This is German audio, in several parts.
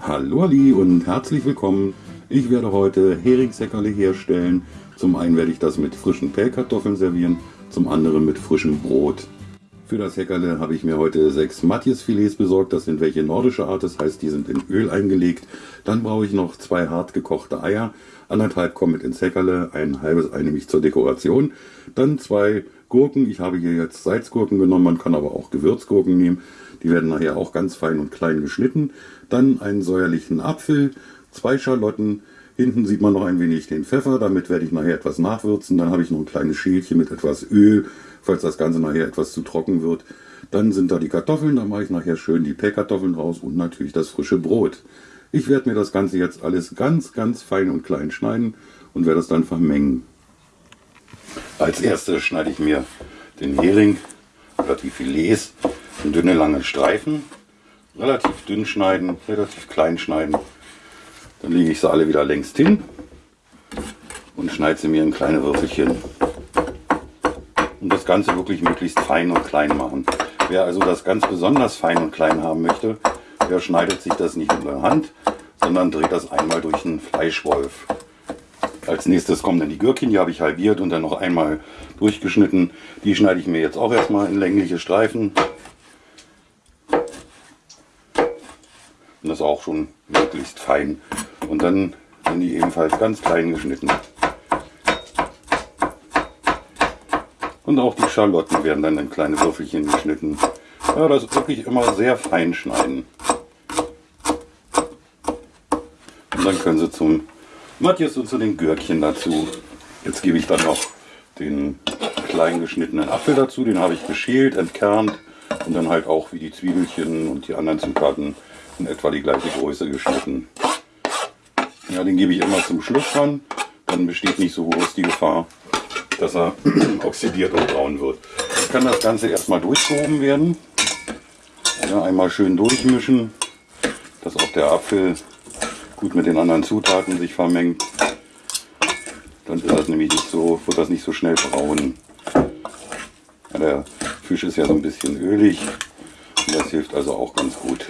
Hallo Ali und herzlich willkommen. Ich werde heute Heringseckerle herstellen. Zum einen werde ich das mit frischen Pellkartoffeln servieren, zum anderen mit frischem Brot. Für das Heckerle habe ich mir heute sechs Matjesfilets besorgt. Das sind welche nordische Art, das heißt, die sind in Öl eingelegt. Dann brauche ich noch zwei hart gekochte Eier. Anderthalb kommen mit ins Heckerle, ein halbes Ei nämlich zur Dekoration. Dann zwei Gurken. Ich habe hier jetzt Salzgurken genommen, man kann aber auch Gewürzgurken nehmen. Die werden nachher auch ganz fein und klein geschnitten. Dann einen säuerlichen Apfel, zwei Schalotten. Hinten sieht man noch ein wenig den Pfeffer, damit werde ich nachher etwas nachwürzen. Dann habe ich noch ein kleines Schälchen mit etwas Öl, falls das Ganze nachher etwas zu trocken wird. Dann sind da die Kartoffeln, da mache ich nachher schön die Pellkartoffeln raus und natürlich das frische Brot. Ich werde mir das Ganze jetzt alles ganz, ganz fein und klein schneiden und werde es dann vermengen. Als erstes schneide ich mir den Hering oder die Filets in dünne, lange Streifen. Relativ dünn schneiden, relativ klein schneiden. Dann lege ich sie alle wieder längst hin und schneide sie mir in kleine Würfelchen. Und das Ganze wirklich möglichst fein und klein machen. Wer also das ganz besonders fein und klein haben möchte, der schneidet sich das nicht mit der Hand, sondern dreht das einmal durch einen Fleischwolf. Als nächstes kommen dann die Gürkchen, die habe ich halbiert und dann noch einmal durchgeschnitten. Die schneide ich mir jetzt auch erstmal in längliche Streifen. Und das auch schon möglichst fein. Und dann sind die ebenfalls ganz klein geschnitten. Und auch die Schalotten werden dann in kleine Würfelchen geschnitten. Ja, das wirklich immer sehr fein schneiden. Und dann können sie zum Matthias und zu den Gürkchen dazu. Jetzt gebe ich dann noch den klein geschnittenen Apfel dazu. Den habe ich geschält, entkernt und dann halt auch wie die Zwiebelchen und die anderen Zutaten in etwa die gleiche Größe geschnitten. Ja, den gebe ich immer zum Schluss dran. Dann besteht nicht so groß die Gefahr, dass er oxidiert und braun wird. Jetzt kann das Ganze erstmal durchgehoben werden. Ja, einmal schön durchmischen, dass auch der Apfel gut mit den anderen Zutaten sich vermengt. Dann ist das nämlich nicht so, wird das nicht so schnell braun. Ja, der Fisch ist ja so ein bisschen ölig und das hilft also auch ganz gut.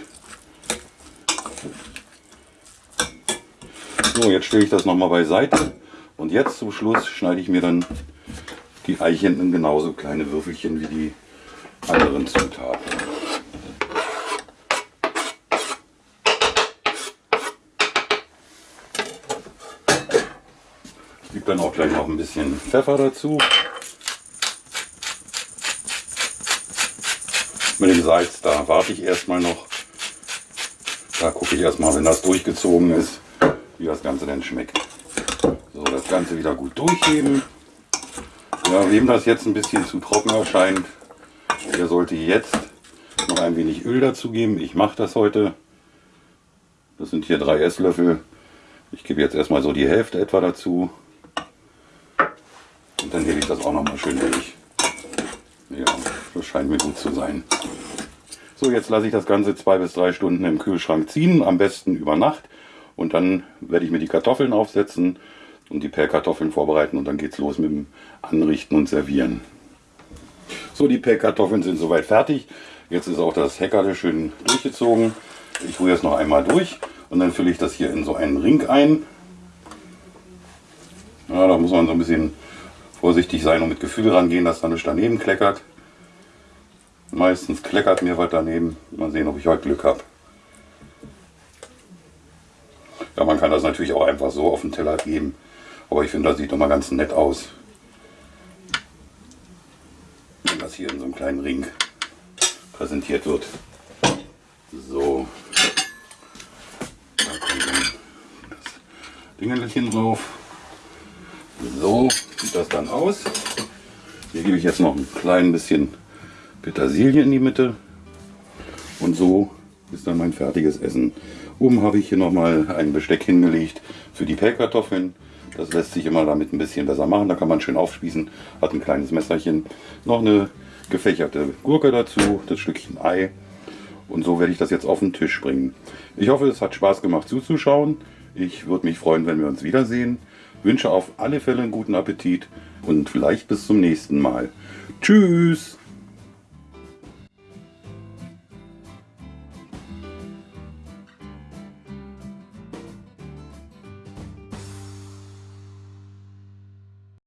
So, jetzt stelle ich das nochmal beiseite und jetzt zum Schluss schneide ich mir dann die Eichen genauso kleine Würfelchen wie die anderen Zutaten. Dann auch gleich noch ein bisschen Pfeffer dazu. Mit dem Salz, da warte ich erstmal noch. Da gucke ich erstmal, wenn das durchgezogen ist, wie das Ganze denn schmeckt. So, das Ganze wieder gut durchheben. Ja, wem das jetzt ein bisschen zu trocken erscheint, der sollte jetzt noch ein wenig Öl dazugeben. Ich mache das heute. Das sind hier drei Esslöffel. Ich gebe jetzt erstmal so die Hälfte etwa dazu. Und dann hebe ich das auch noch mal schön durch. Ja, das scheint mir gut zu sein. So, jetzt lasse ich das Ganze zwei bis drei Stunden im Kühlschrank ziehen, am besten über Nacht. Und dann werde ich mir die Kartoffeln aufsetzen und die Pellkartoffeln vorbereiten und dann geht es los mit dem Anrichten und Servieren. So, die Pellkartoffeln sind soweit fertig. Jetzt ist auch das Heckerle schön durchgezogen. Ich rühre es noch einmal durch und dann fülle ich das hier in so einen Ring ein. Ja, da muss man so ein bisschen vorsichtig sein und mit Gefühl rangehen, dass da nichts daneben kleckert. Meistens kleckert mir was daneben. Mal sehen, ob ich heute Glück habe. Ja, man kann das natürlich auch einfach so auf den Teller geben. Aber ich finde, das sieht mal ganz nett aus. Wenn das hier in so einem kleinen Ring präsentiert wird. So. Da kommt dann das Dingelchen drauf. So sieht das dann aus. Hier gebe ich jetzt noch ein klein bisschen Petersilie in die Mitte. Und so ist dann mein fertiges Essen. Oben habe ich hier nochmal ein Besteck hingelegt für die Pellkartoffeln. Das lässt sich immer damit ein bisschen besser machen. Da kann man schön aufspießen. Hat ein kleines Messerchen. Noch eine gefächerte Gurke dazu, das Stückchen Ei. Und so werde ich das jetzt auf den Tisch bringen. Ich hoffe, es hat Spaß gemacht zuzuschauen. Ich würde mich freuen, wenn wir uns wiedersehen. Wünsche auf alle Fälle einen guten Appetit und vielleicht bis zum nächsten Mal. Tschüss!